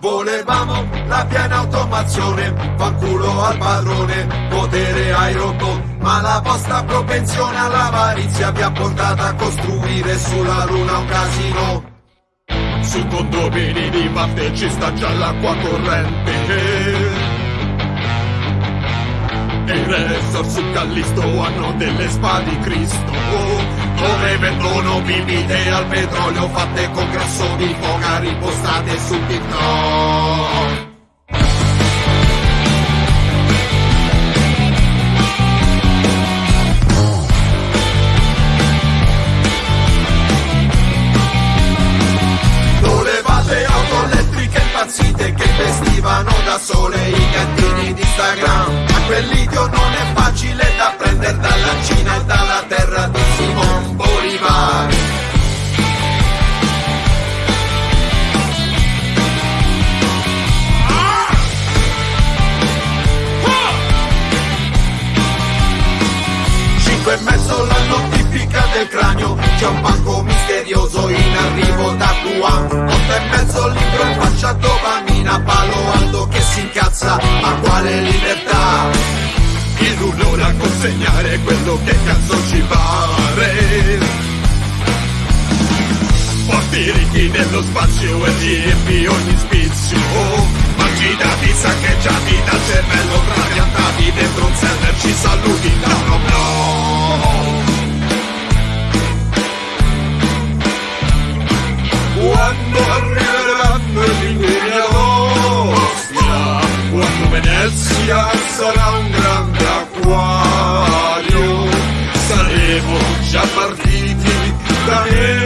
Volevamo la piena automazione, fanculo al padrone, potere ai robot, ma la vostra propensione all'avarizia vi ha portato a costruire sulla luna un casino. Su condomini di parte ci sta già l'acqua corrente. Resort su Callisto hanno delle spade Cristo. Dove vendono bibite al petrolio fatte con grasso di foca ripostate su TikTok. Misterioso in arrivo da Wuhan Otto e mezzo libro in faccia dopamina Palo che si incazza Ma quale libertà? Il rullone a consegnare quello che cazzo ci pare. Porti ricchi nello spazio e riempi ogni spizio. Mangi dati saccheggiati dal cervello trapiantati dentro un server ci saluti da uno blog. Yeah.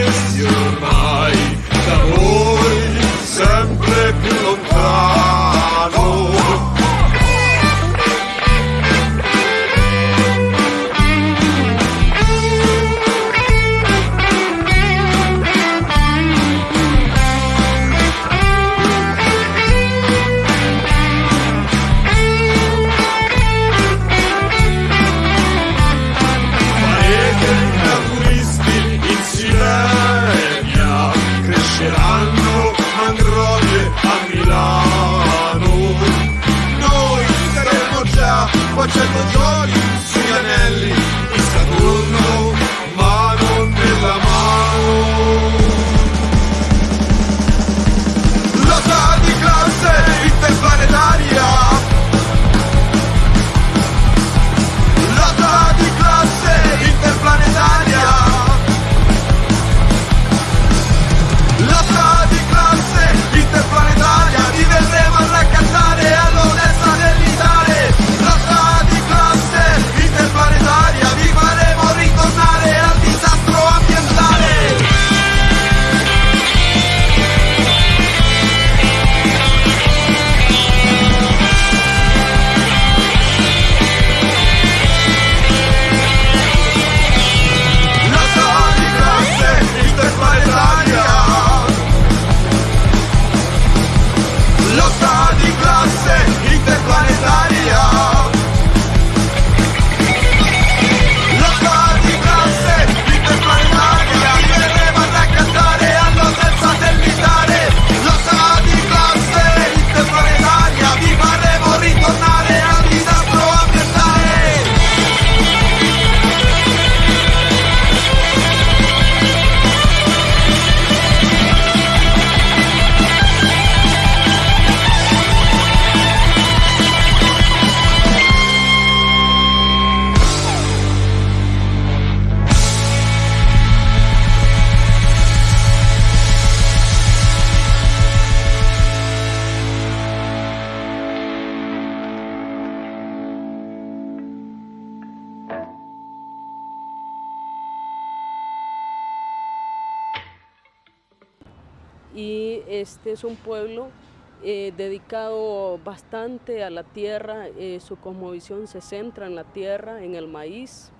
Y este es un pueblo eh, dedicado bastante a la tierra, eh, su cosmovisión se centra en la tierra, en el maíz,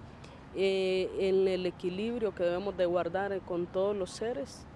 eh, en el equilibrio que debemos de guardar con todos los seres